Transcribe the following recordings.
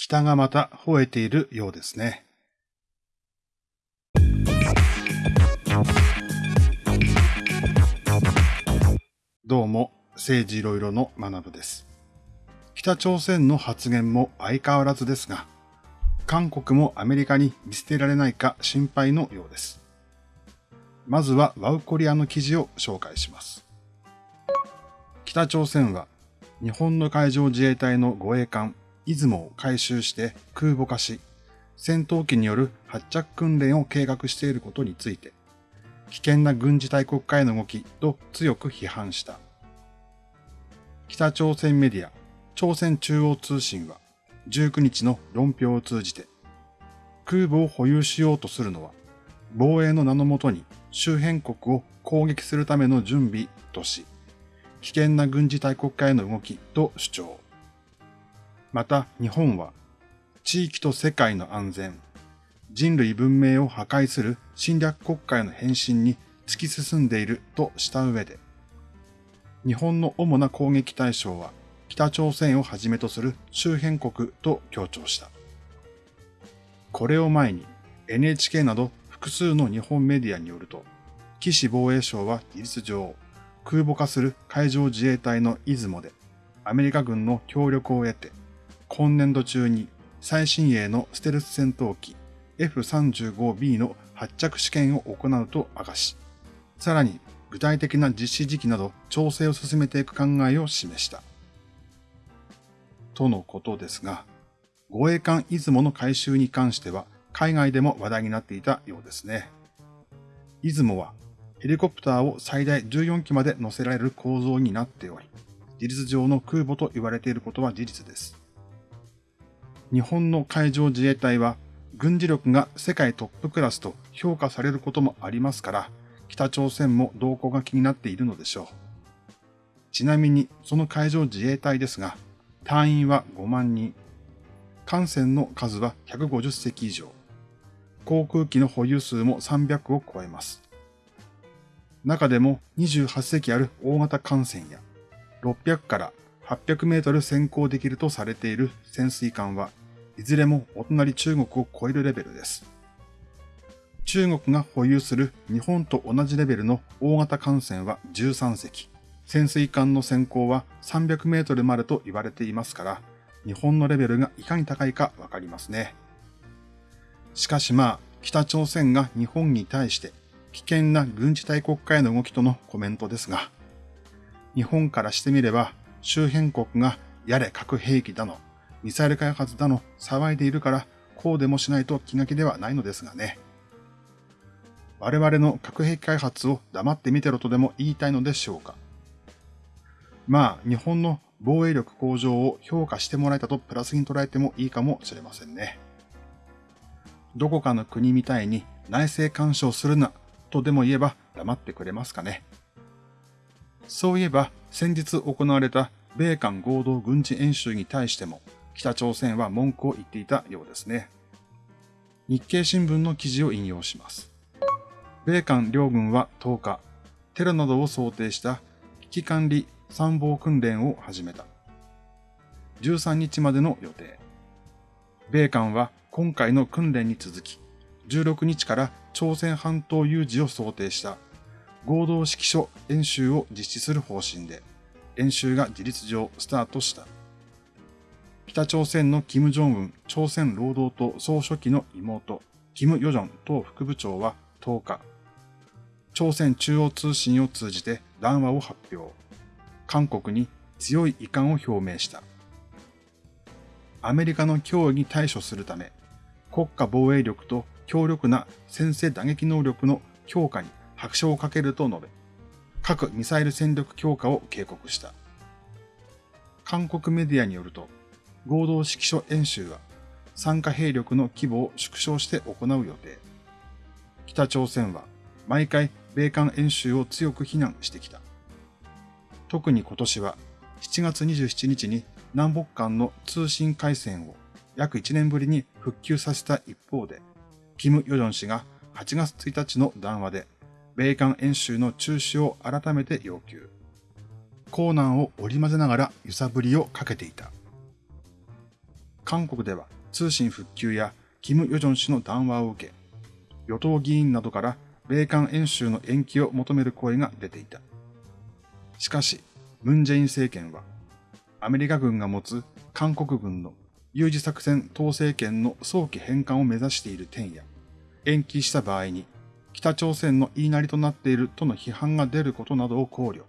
北がまた吠えているようですね。どうも、政治いろいろの学部です。北朝鮮の発言も相変わらずですが、韓国もアメリカに見捨てられないか心配のようです。まずはワウコリアの記事を紹介します。北朝鮮は日本の海上自衛隊の護衛艦出雲を回収して空母化し、戦闘機による発着訓練を計画していることについて、危険な軍事大国化への動きと強く批判した。北朝鮮メディア、朝鮮中央通信は19日の論評を通じて、空母を保有しようとするのは、防衛の名のもとに周辺国を攻撃するための準備とし、危険な軍事大国化への動きと主張。また日本は地域と世界の安全、人類文明を破壊する侵略国家への変身に突き進んでいるとした上で、日本の主な攻撃対象は北朝鮮をはじめとする周辺国と強調した。これを前に NHK など複数の日本メディアによると、岸防衛省は事実上、空母化する海上自衛隊の出雲でアメリカ軍の協力を得て、今年度中に最新鋭のステルス戦闘機 F35B の発着試験を行うと明かし、さらに具体的な実施時期など調整を進めていく考えを示した。とのことですが、護衛艦出雲の回収に関しては海外でも話題になっていたようですね。出雲はヘリコプターを最大14機まで乗せられる構造になっており、事実上の空母と言われていることは事実です。日本の海上自衛隊は軍事力が世界トップクラスと評価されることもありますから、北朝鮮も動向が気になっているのでしょう。ちなみにその海上自衛隊ですが、隊員は5万人、艦船の数は150隻以上、航空機の保有数も300を超えます。中でも28隻ある大型艦船や600から800メートル先行できるとされている潜水艦はいずれもお隣中国を超えるレベルです。中国が保有する日本と同じレベルの大型艦船は13隻。潜水艦の先行は300メートルまでと言われていますから、日本のレベルがいかに高いかわかりますね。しかしまあ、北朝鮮が日本に対して危険な軍事大国家への動きとのコメントですが、日本からしてみれば周辺国がやれ核兵器だの、ミサイル開発だの騒いでいるからこうでもしないと気が気ではないのですがね。我々の核兵器開発を黙って見てろとでも言いたいのでしょうか。まあ、日本の防衛力向上を評価してもらえたとプラスに捉えてもいいかもしれませんね。どこかの国みたいに内政干渉するなとでも言えば黙ってくれますかね。そういえば先日行われた米韓合同軍事演習に対しても北朝鮮は文句を言っていたようですね。日経新聞の記事を引用します。米韓両軍は10日、テロなどを想定した危機管理参謀訓練を始めた。13日までの予定。米韓は今回の訓練に続き、16日から朝鮮半島有事を想定した合同指揮所演習を実施する方針で、演習が事実上スタートした。北朝鮮の金正恩朝鮮労働党総書記の妹、金与正党副部長は10日、朝鮮中央通信を通じて談話を発表。韓国に強い遺憾を表明した。アメリカの脅威に対処するため、国家防衛力と強力な先制打撃能力の強化に拍車をかけると述べ、核ミサイル戦力強化を警告した。韓国メディアによると、合同指揮所演習は参加兵力の規模を縮小して行う予定。北朝鮮は毎回米韓演習を強く非難してきた。特に今年は7月27日に南北間の通信回線を約1年ぶりに復旧させた一方で、キム・ヨジョン氏が8月1日の談話で、米韓演習の中止を改めて要求。コーナーを織り交ぜながら揺さぶりをかけていた。韓国では通信復旧やキム・ヨジョン氏の談話を受け、与党議員などから米韓演習の延期を求める声が出ていた。しかし、ムン・ジェイン政権は、アメリカ軍が持つ韓国軍の有事作戦統制権の早期返還を目指している点や、延期した場合に北朝鮮の言いなりとなっているとの批判が出ることなどを考慮。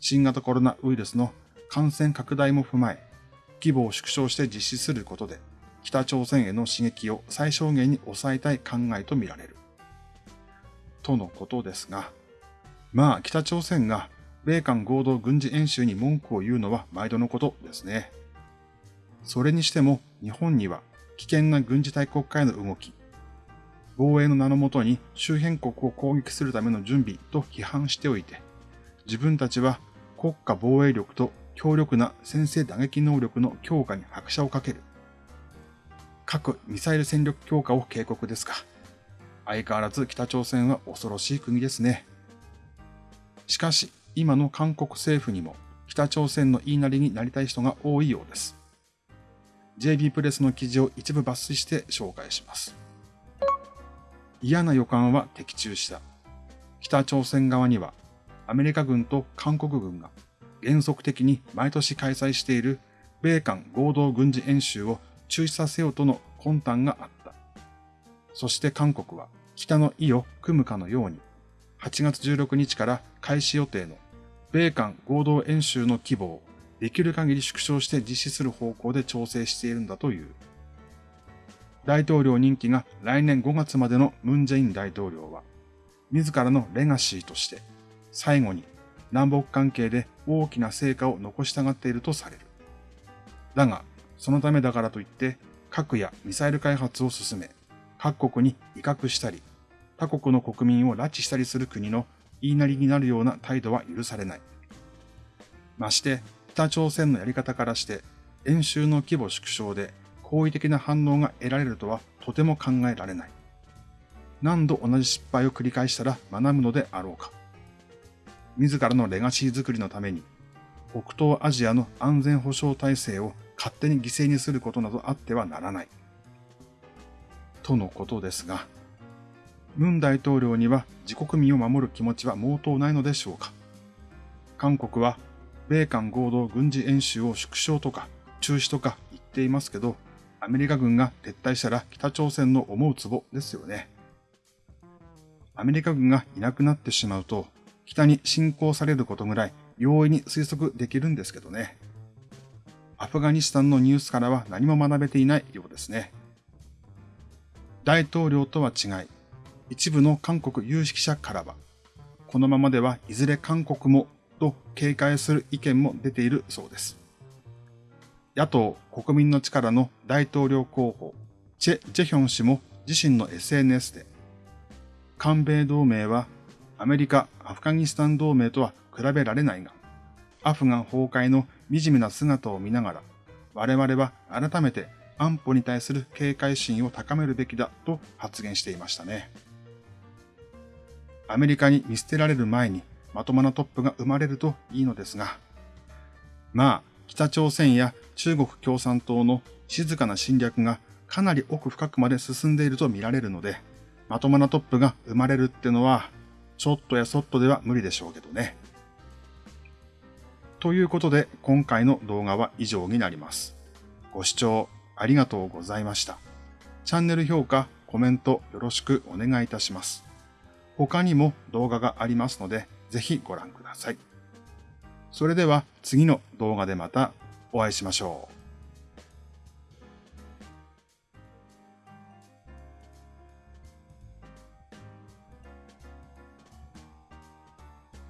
新型コロナウイルスの感染拡大も踏まえ、規模を縮小して実施することで、北朝鮮への刺激を最小限に抑えたい考えとみられる。とのことですが、まあ北朝鮮が米韓合同軍事演習に文句を言うのは毎度のことですね。それにしても日本には危険な軍事大国家への動き、防衛の名のもとに周辺国を攻撃するための準備と批判しておいて、自分たちは国家防衛力と強力な先制打撃能力の強化に拍車をかける。核・ミサイル戦力強化を警告ですか。相変わらず北朝鮮は恐ろしい国ですね。しかし、今の韓国政府にも北朝鮮の言いなりになりたい人が多いようです。JB プレスの記事を一部抜粋して紹介します。嫌な予感は的中した。北朝鮮側にはアメリカ軍と韓国軍が原則的に毎年開催している米韓合同軍事演習を中止させようとの魂胆があった。そして韓国は北の意を組むかのように、8月16日から開始予定の米韓合同演習の規模をできる限り縮小して実施する方向で調整しているんだという。大統領任期が来年5月までのムン・ジェイン大統領は、自らのレガシーとして、最後に南北関係で大きな成果を残したがっているとされる。だが、そのためだからといって、核やミサイル開発を進め、各国に威嚇したり、他国の国民を拉致したりする国の言いなりになるような態度は許されない。まして、北朝鮮のやり方からして、演習の規模縮小で好意的な反応が得られるとはとても考えられない。何度同じ失敗を繰り返したら学ぶのであろうか。自らのレガシー作りのために、北東アジアの安全保障体制を勝手に犠牲にすることなどあってはならない。とのことですが、ムン大統領には自国民を守る気持ちは毛頭ないのでしょうか。韓国は米韓合同軍事演習を縮小とか中止とか言っていますけど、アメリカ軍が撤退したら北朝鮮の思うツボですよね。アメリカ軍がいなくなってしまうと、北に侵攻されることぐらい容易に推測できるんですけどね。アフガニスタンのニュースからは何も学べていないようですね。大統領とは違い、一部の韓国有識者からは、このままではいずれ韓国もと警戒する意見も出ているそうです。野党国民の力の大統領候補、チェ・ジェヒョン氏も自身の SNS で、韓米同盟はアメリカ・アフガニスタン同盟とは比べられないが、アフガン崩壊の惨めな姿を見ながら、我々は改めて安保に対する警戒心を高めるべきだと発言していましたね。アメリカに見捨てられる前にまともなトップが生まれるといいのですが、まあ、北朝鮮や中国共産党の静かな侵略がかなり奥深くまで進んでいると見られるので、まともなトップが生まれるってのは、ちょっとやそっとでは無理でしょうけどね。ということで、今回の動画は以上になります。ご視聴ありがとうございました。チャンネル評価、コメントよろしくお願いいたします。他にも動画がありますので、ぜひご覧ください。それでは次の動画でまたお会いしましょう。